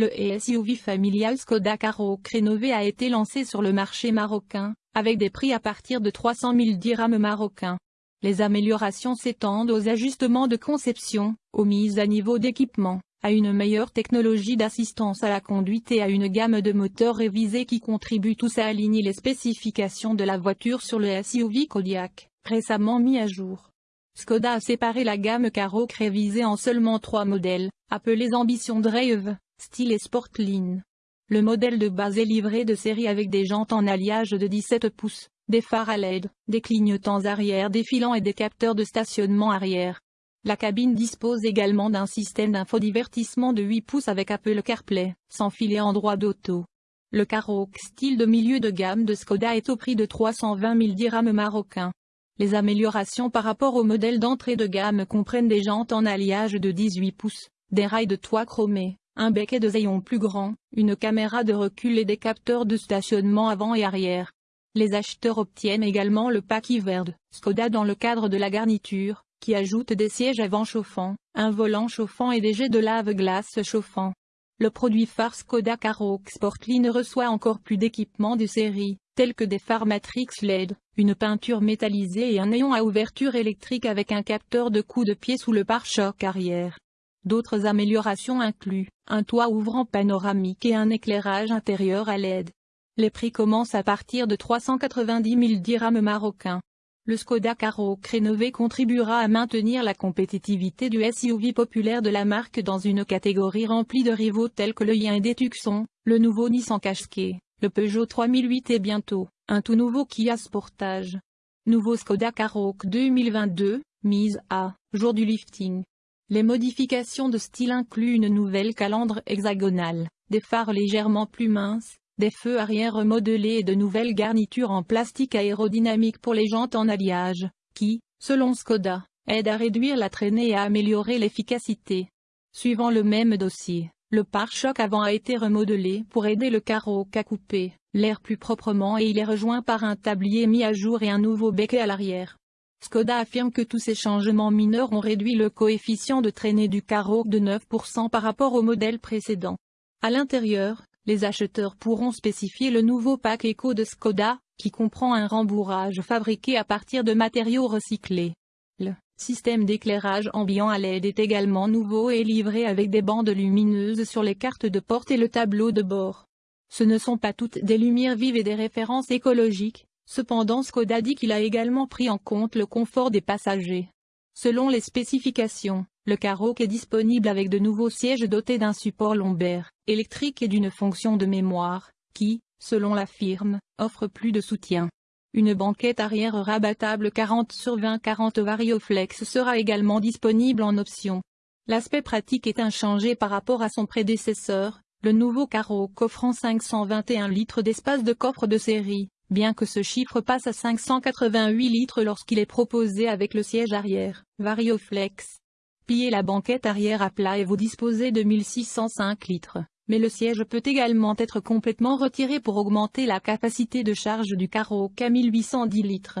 Le SUV familial Skoda Karoq rénové a été lancé sur le marché marocain, avec des prix à partir de 300 000 dirhams marocains. Les améliorations s'étendent aux ajustements de conception, aux mises à niveau d'équipement, à une meilleure technologie d'assistance à la conduite et à une gamme de moteurs révisés qui contribuent tous à aligner les spécifications de la voiture sur le SUV Kodiaq, récemment mis à jour. Skoda a séparé la gamme Karoq révisée en seulement trois modèles, appelés Ambition Drive, Style et Sportline. Le modèle de base est livré de série avec des jantes en alliage de 17 pouces, des phares à LED, des clignotants arrière défilants et des capteurs de stationnement arrière. La cabine dispose également d'un système d'infodivertissement de 8 pouces avec Apple CarPlay, sans filet en droit d'auto. Le Karoq style de milieu de gamme de Skoda est au prix de 320 000 dirhams marocains. Les améliorations par rapport au modèle d'entrée de gamme comprennent des jantes en alliage de 18 pouces, des rails de toit chromés, un becquet de Zéon plus grand, une caméra de recul et des capteurs de stationnement avant et arrière. Les acheteurs obtiennent également le pack Iverd, Skoda dans le cadre de la garniture, qui ajoute des sièges avant chauffants, un volant chauffant et des jets de lave-glace chauffants. Le produit phare Skoda Karoq Sportline reçoit encore plus d'équipements de série, tels que des phares Matrix LED, une peinture métallisée et un néon à ouverture électrique avec un capteur de coup de pied sous le pare-choc arrière. D'autres améliorations incluent, un toit ouvrant panoramique et un éclairage intérieur à LED. Les prix commencent à partir de 390 000 dirhams marocains. Le Skoda Karoq rénové contribuera à maintenir la compétitivité du SUV populaire de la marque dans une catégorie remplie de rivaux tels que le Hyundai Tucson, le nouveau Nissan Qashqai, le Peugeot 3008 et bientôt, un tout nouveau Kia Sportage. Nouveau Skoda Karoq 2022, mise à jour du lifting. Les modifications de style incluent une nouvelle calandre hexagonale, des phares légèrement plus minces, des feux arrière remodelés et de nouvelles garnitures en plastique aérodynamique pour les jantes en alliage, qui, selon Skoda, aident à réduire la traînée et à améliorer l'efficacité. Suivant le même dossier, le pare-choc avant a été remodelé pour aider le carreau à couper l'air plus proprement et il est rejoint par un tablier mis à jour et un nouveau becquet à l'arrière. Skoda affirme que tous ces changements mineurs ont réduit le coefficient de traînée du carreau de 9% par rapport au modèle précédent. À l'intérieur, les acheteurs pourront spécifier le nouveau pack Eco de Skoda, qui comprend un rembourrage fabriqué à partir de matériaux recyclés. Le système d'éclairage ambiant à LED est également nouveau et livré avec des bandes lumineuses sur les cartes de porte et le tableau de bord. Ce ne sont pas toutes des lumières vives et des références écologiques, Cependant Skoda dit qu'il a également pris en compte le confort des passagers. Selon les spécifications, le Karoq est disponible avec de nouveaux sièges dotés d'un support lombaire, électrique et d'une fonction de mémoire, qui, selon la firme, offre plus de soutien. Une banquette arrière rabattable 40 sur 20 40 Varioflex sera également disponible en option. L'aspect pratique est inchangé par rapport à son prédécesseur, le nouveau Karoq offrant 521 litres d'espace de coffre de série, bien que ce chiffre passe à 588 litres lorsqu'il est proposé avec le siège arrière, Varioflex. Pillez la banquette arrière à plat et vous disposez de 1605 litres, mais le siège peut également être complètement retiré pour augmenter la capacité de charge du Karoq à 1810 litres.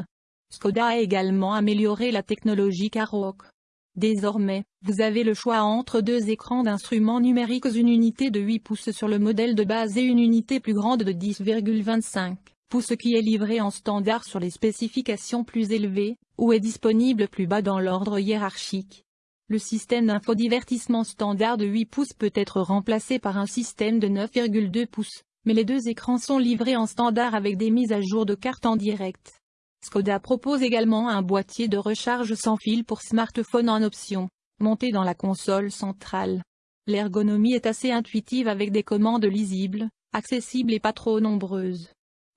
Skoda a également amélioré la technologie Karoq. Désormais, vous avez le choix entre deux écrans d'instruments numériques une unité de 8 pouces sur le modèle de base et une unité plus grande de 10,25 pour ce qui est livré en standard sur les spécifications plus élevées, ou est disponible plus bas dans l'ordre hiérarchique. Le système d'infodivertissement standard de 8 pouces peut être remplacé par un système de 9,2 pouces, mais les deux écrans sont livrés en standard avec des mises à jour de cartes en direct. Skoda propose également un boîtier de recharge sans fil pour smartphone en option, monté dans la console centrale. L'ergonomie est assez intuitive avec des commandes lisibles, accessibles et pas trop nombreuses.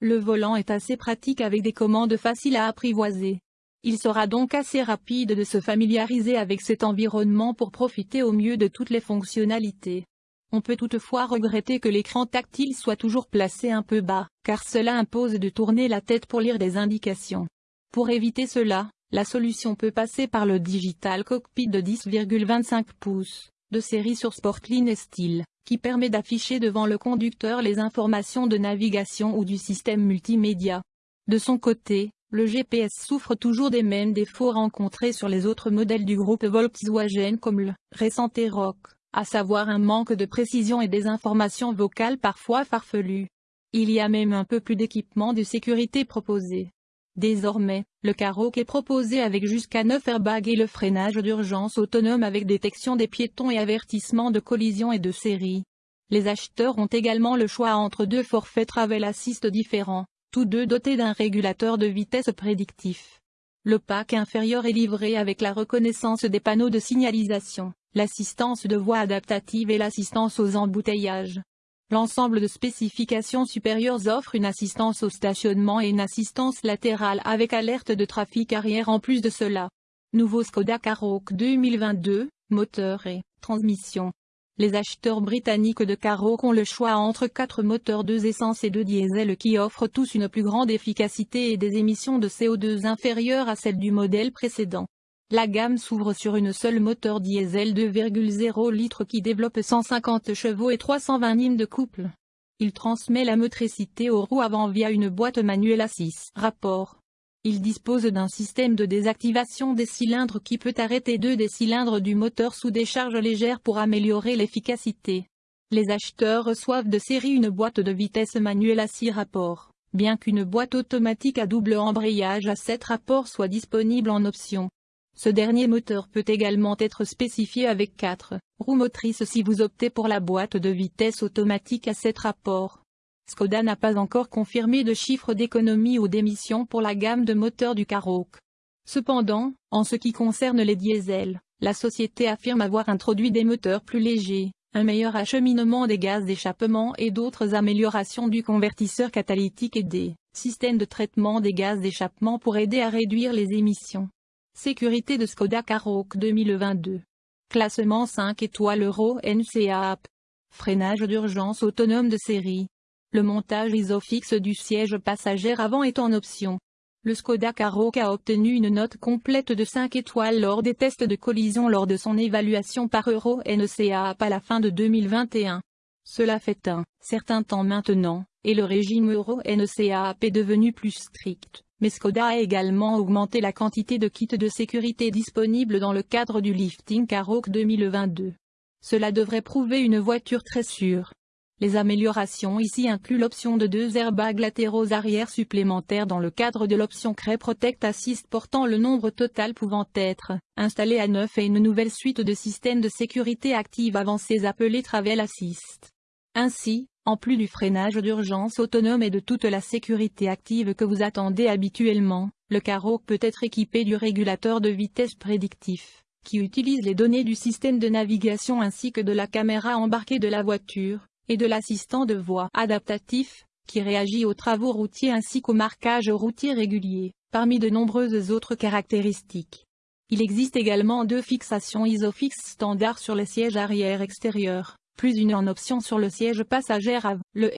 Le volant est assez pratique avec des commandes faciles à apprivoiser. Il sera donc assez rapide de se familiariser avec cet environnement pour profiter au mieux de toutes les fonctionnalités. On peut toutefois regretter que l'écran tactile soit toujours placé un peu bas, car cela impose de tourner la tête pour lire des indications. Pour éviter cela, la solution peut passer par le Digital Cockpit de 10,25 pouces, de série sur Sportline et Style qui permet d'afficher devant le conducteur les informations de navigation ou du système multimédia. De son côté, le GPS souffre toujours des mêmes défauts rencontrés sur les autres modèles du groupe Volkswagen comme le récent T-Roc, à savoir un manque de précision et des informations vocales parfois farfelues. Il y a même un peu plus d'équipement de sécurité proposé. Désormais, le Karoq est proposé avec jusqu'à 9 airbags et le freinage d'urgence autonome avec détection des piétons et avertissement de collision et de série. Les acheteurs ont également le choix entre deux forfaits Travel Assist différents, tous deux dotés d'un régulateur de vitesse prédictif. Le pack inférieur est livré avec la reconnaissance des panneaux de signalisation, l'assistance de voie adaptative et l'assistance aux embouteillages. L'ensemble de spécifications supérieures offre une assistance au stationnement et une assistance latérale avec alerte de trafic arrière en plus de cela. Nouveau Skoda Karoq 2022, moteur et transmission. Les acheteurs britanniques de Karoq ont le choix entre quatre moteurs 2 essence et 2 diesel qui offrent tous une plus grande efficacité et des émissions de CO2 inférieures à celles du modèle précédent. La gamme s'ouvre sur une seule moteur diesel 2,0 litres qui développe 150 chevaux et 320 Nm de couple. Il transmet la motricité aux roues avant via une boîte manuelle à 6 rapports. Il dispose d'un système de désactivation des cylindres qui peut arrêter deux des cylindres du moteur sous décharge légère pour améliorer l'efficacité. Les acheteurs reçoivent de série une boîte de vitesse manuelle à 6 rapports, bien qu'une boîte automatique à double embrayage à 7 rapports soit disponible en option. Ce dernier moteur peut également être spécifié avec 4 roues motrices si vous optez pour la boîte de vitesse automatique à 7 rapports. Skoda n'a pas encore confirmé de chiffres d'économie ou d'émissions pour la gamme de moteurs du Karoq. Cependant, en ce qui concerne les diesels, la société affirme avoir introduit des moteurs plus légers, un meilleur acheminement des gaz d'échappement et d'autres améliorations du convertisseur catalytique et des systèmes de traitement des gaz d'échappement pour aider à réduire les émissions. Sécurité de Skoda Karoq 2022. Classement 5 étoiles Euro NCAP. Freinage d'urgence autonome de série. Le montage isofix du siège passager avant est en option. Le Skoda Karoq a obtenu une note complète de 5 étoiles lors des tests de collision lors de son évaluation par Euro NCAP à la fin de 2021. Cela fait un certain temps maintenant, et le régime Euro NCAP est devenu plus strict mais Skoda a également augmenté la quantité de kits de sécurité disponibles dans le cadre du Lifting Karoq 2022. Cela devrait prouver une voiture très sûre. Les améliorations ici incluent l'option de deux airbags latéraux arrière supplémentaires dans le cadre de l'option Cray Protect Assist portant le nombre total pouvant être installé à 9 et une nouvelle suite de systèmes de sécurité active avancés appelés Travel Assist. Ainsi, en plus du freinage d'urgence autonome et de toute la sécurité active que vous attendez habituellement, le carreau peut être équipé du régulateur de vitesse prédictif, qui utilise les données du système de navigation ainsi que de la caméra embarquée de la voiture, et de l'assistant de voie adaptatif, qui réagit aux travaux routiers ainsi qu'au marquage routier régulier, parmi de nombreuses autres caractéristiques. Il existe également deux fixations ISOFIX standard sur les sièges arrière extérieurs plus une en option sur le siège passager à Le